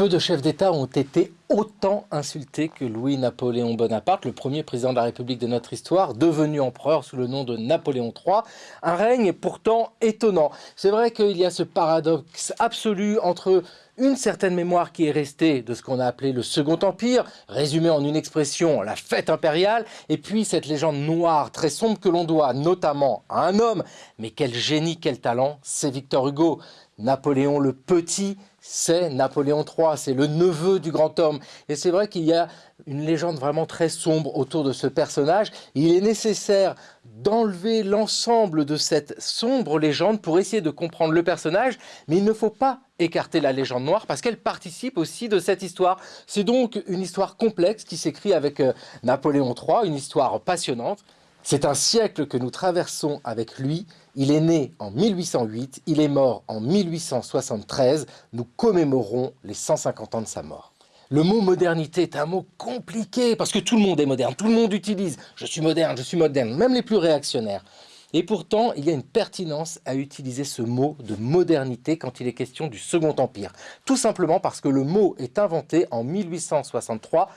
Peu de chefs d'État ont été autant insultés que Louis-Napoléon Bonaparte, le premier président de la République de notre histoire, devenu empereur sous le nom de Napoléon III. Un règne pourtant étonnant. C'est vrai qu'il y a ce paradoxe absolu entre une certaine mémoire qui est restée de ce qu'on a appelé le Second Empire, résumé en une expression, la fête impériale, et puis cette légende noire très sombre que l'on doit notamment à un homme, mais quel génie, quel talent, c'est Victor Hugo. Napoléon le Petit, c'est Napoléon III, c'est le neveu du grand homme. Et c'est vrai qu'il y a une légende vraiment très sombre autour de ce personnage. Il est nécessaire d'enlever l'ensemble de cette sombre légende pour essayer de comprendre le personnage, mais il ne faut pas écarter la légende noire parce qu'elle participe aussi de cette histoire. C'est donc une histoire complexe qui s'écrit avec euh, Napoléon III, une histoire passionnante. C'est un siècle que nous traversons avec lui. Il est né en 1808, il est mort en 1873. Nous commémorons les 150 ans de sa mort. Le mot modernité est un mot compliqué parce que tout le monde est moderne, tout le monde utilise « je suis moderne, je suis moderne », même les plus réactionnaires. Et pourtant, il y a une pertinence à utiliser ce mot de modernité quand il est question du Second Empire. Tout simplement parce que le mot est inventé en 1863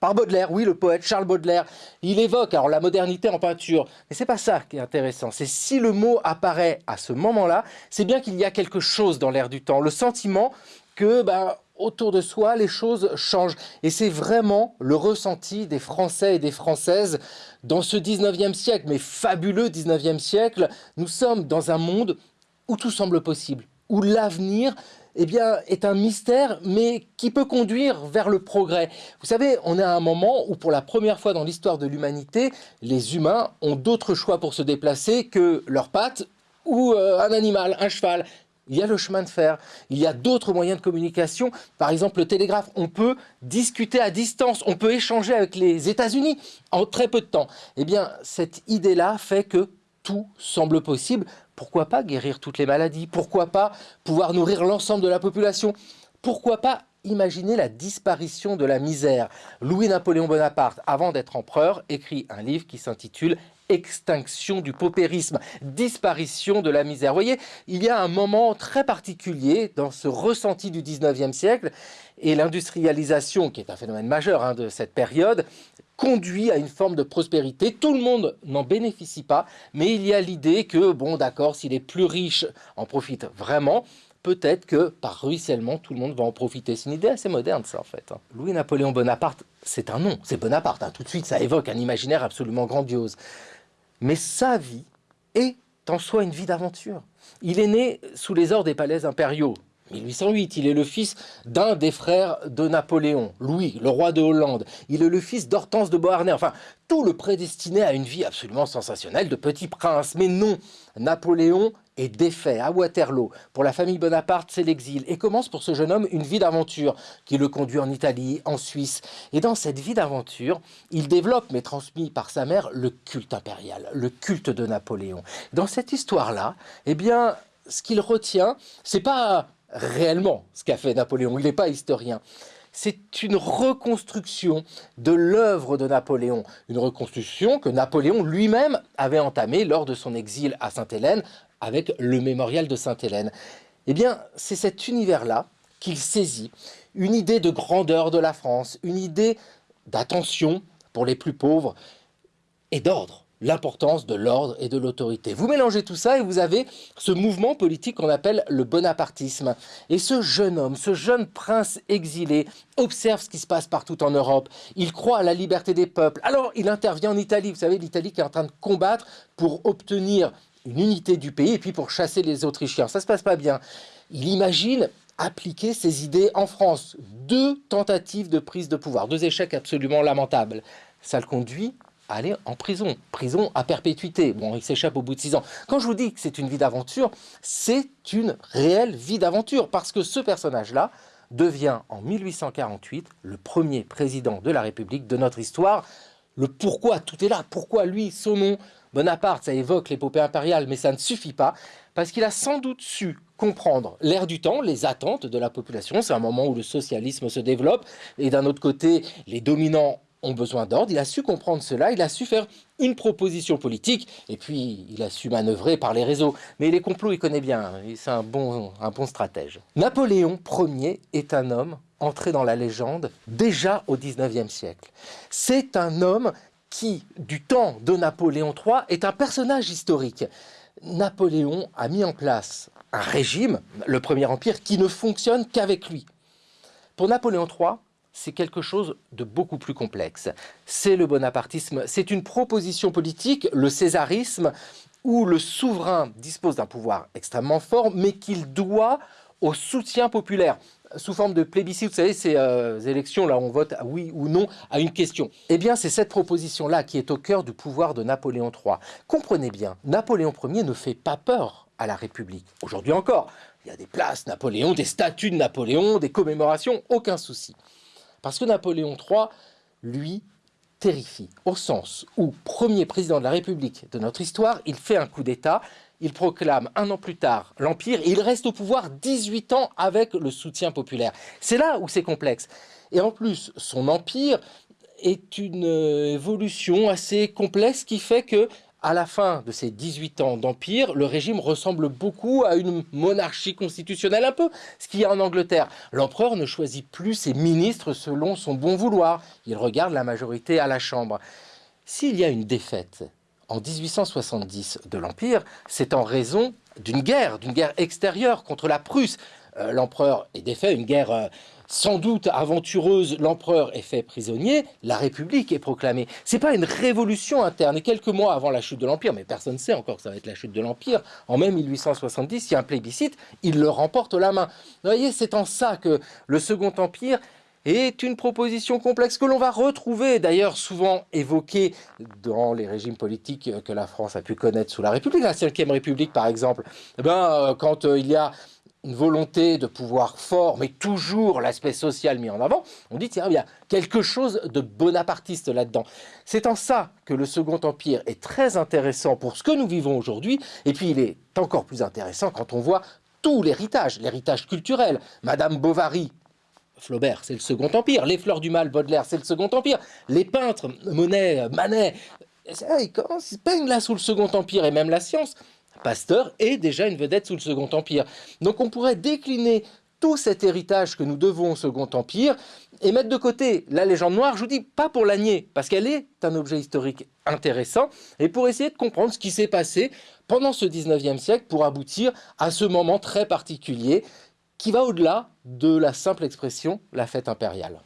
par Baudelaire, oui, le poète Charles Baudelaire. Il évoque alors la modernité en peinture, mais c'est pas ça qui est intéressant. C'est si le mot apparaît à ce moment-là, c'est bien qu'il y a quelque chose dans l'air du temps, le sentiment que ben, autour de soi, les choses changent. Et c'est vraiment le ressenti des Français et des Françaises dans ce 19e siècle, mais fabuleux 19e siècle. Nous sommes dans un monde où tout semble possible, où l'avenir eh bien, est un mystère, mais qui peut conduire vers le progrès. Vous savez, on est à un moment où, pour la première fois dans l'histoire de l'humanité, les humains ont d'autres choix pour se déplacer que leurs pattes ou euh, un animal, un cheval. Il y a le chemin de fer, il y a d'autres moyens de communication, par exemple le télégraphe. On peut discuter à distance, on peut échanger avec les États-Unis en très peu de temps. Eh bien, cette idée-là fait que tout semble possible pourquoi pas guérir toutes les maladies? Pourquoi pas pouvoir nourrir l'ensemble de la population? Pourquoi pas imaginer la disparition de la misère? Louis-Napoléon Bonaparte, avant d'être empereur, écrit un livre qui s'intitule extinction du paupérisme, disparition de la misère. Vous voyez, il y a un moment très particulier dans ce ressenti du 19e siècle et l'industrialisation, qui est un phénomène majeur hein, de cette période, conduit à une forme de prospérité. Tout le monde n'en bénéficie pas, mais il y a l'idée que, bon d'accord, si les plus riches en profitent vraiment, peut-être que par ruissellement, tout le monde va en profiter. C'est une idée assez moderne, ça, en fait. Hein. Louis-Napoléon Bonaparte, c'est un nom, c'est Bonaparte. Hein. Tout de suite, ça évoque un imaginaire absolument grandiose. Mais sa vie est en soi une vie d'aventure. Il est né sous les ordres des palais impériaux. 1808, il est le fils d'un des frères de Napoléon, Louis, le roi de Hollande. Il est le fils d'Hortense de Beauharnais. Enfin, tout le prédestiné à une vie absolument sensationnelle de petit prince. Mais non, Napoléon est défait à Waterloo. Pour la famille Bonaparte, c'est l'exil. Et commence pour ce jeune homme une vie d'aventure qui le conduit en Italie, en Suisse. Et dans cette vie d'aventure, il développe, mais transmis par sa mère, le culte impérial, le culte de Napoléon. Dans cette histoire-là, eh bien, ce qu'il retient, c'est pas réellement ce qu'a fait Napoléon. Il n'est pas historien. C'est une reconstruction de l'œuvre de Napoléon. Une reconstruction que Napoléon lui-même avait entamée lors de son exil à Sainte-Hélène avec le mémorial de Sainte-Hélène. Eh bien, c'est cet univers-là qu'il saisit. Une idée de grandeur de la France, une idée d'attention pour les plus pauvres et d'ordre l'importance de l'ordre et de l'autorité. Vous mélangez tout ça et vous avez ce mouvement politique qu'on appelle le bonapartisme. Et ce jeune homme, ce jeune prince exilé, observe ce qui se passe partout en Europe. Il croit à la liberté des peuples. Alors il intervient en Italie. Vous savez, l'Italie qui est en train de combattre pour obtenir une unité du pays et puis pour chasser les Autrichiens. Ça se passe pas bien. Il imagine appliquer ses idées en France. Deux tentatives de prise de pouvoir, deux échecs absolument lamentables. Ça le conduit aller en prison. Prison à perpétuité. Bon, il s'échappe au bout de six ans. Quand je vous dis que c'est une vie d'aventure, c'est une réelle vie d'aventure. Parce que ce personnage-là devient en 1848 le premier président de la République de notre histoire. Le pourquoi, tout est là. Pourquoi lui, son nom? Bonaparte, ça évoque l'épopée impériale, mais ça ne suffit pas. Parce qu'il a sans doute su comprendre l'air du temps, les attentes de la population. C'est un moment où le socialisme se développe. Et d'un autre côté, les dominants ont besoin d'ordre, il a su comprendre cela, il a su faire une proposition politique, et puis il a su manœuvrer par les réseaux. Mais les complots, il connaît bien, c'est un bon, un bon stratège. Napoléon Ier est un homme entré dans la légende déjà au 19e siècle. C'est un homme qui, du temps de Napoléon III, est un personnage historique. Napoléon a mis en place un régime, le Premier Empire, qui ne fonctionne qu'avec lui. Pour Napoléon III, c'est quelque chose de beaucoup plus complexe. C'est le bonapartisme, c'est une proposition politique, le césarisme, où le souverain dispose d'un pouvoir extrêmement fort, mais qu'il doit au soutien populaire sous forme de plébiscite, vous savez, ces euh, élections là, on vote oui ou non à une question. Eh bien, c'est cette proposition-là qui est au cœur du pouvoir de Napoléon III. Comprenez bien, Napoléon Ier ne fait pas peur à la République. Aujourd'hui encore, il y a des places Napoléon, des statues de Napoléon, des commémorations, aucun souci. Parce que Napoléon III, lui, terrifie, au sens où, premier président de la République de notre histoire, il fait un coup d'État, il proclame un an plus tard l'Empire et il reste au pouvoir 18 ans avec le soutien populaire. C'est là où c'est complexe. Et en plus, son empire est une euh, évolution assez complexe qui fait que à la fin de ces 18 ans d'empire, le régime ressemble beaucoup à une monarchie constitutionnelle, un peu ce qu'il y a en Angleterre. L'empereur ne choisit plus ses ministres selon son bon vouloir. Il regarde la majorité à la Chambre. S'il y a une défaite en 1870 de l'Empire, c'est en raison d'une guerre, d'une guerre extérieure contre la Prusse. Euh, l'empereur est défait, une guerre euh, sans doute aventureuse, l'empereur est fait prisonnier, la République est proclamée. C'est pas une révolution interne. Et quelques mois avant la chute de l'Empire, mais personne ne sait encore que ça va être la chute de l'Empire, en mai 1870, il y a un plébiscite, il le remporte la main. Vous voyez, c'est en ça que le Second Empire est une proposition complexe que l'on va retrouver, d'ailleurs souvent évoquée dans les régimes politiques que la France a pu connaître sous la République, la 5 République par exemple. Eh ben, euh, quand euh, il y a une volonté de pouvoir fort, mais toujours l'aspect social mis en avant, on dit, tiens, il y a quelque chose de bonapartiste là-dedans. C'est en ça que le Second Empire est très intéressant pour ce que nous vivons aujourd'hui, et puis il est encore plus intéressant quand on voit tout l'héritage, l'héritage culturel. Madame Bovary, Flaubert, c'est le Second Empire. Les Fleurs du Mal, Baudelaire, c'est le Second Empire. Les peintres, Monet, Manet, ils peignent là sous le Second Empire, et même la science. Pasteur est déjà une vedette sous le Second Empire. Donc on pourrait décliner tout cet héritage que nous devons au Second Empire et mettre de côté la légende noire, je vous dis pas pour la nier, parce qu'elle est un objet historique intéressant, et pour essayer de comprendre ce qui s'est passé pendant ce 19e siècle pour aboutir à ce moment très particulier qui va au-delà de la simple expression « la fête impériale ».